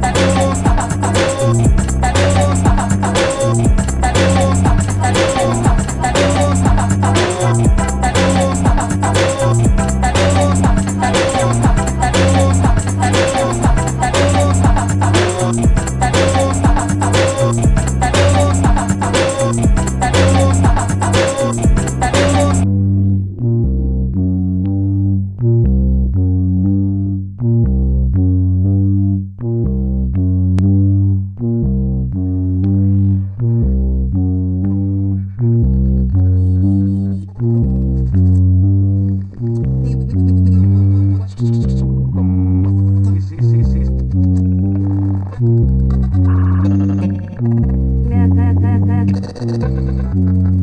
Bye. Mm-hmm.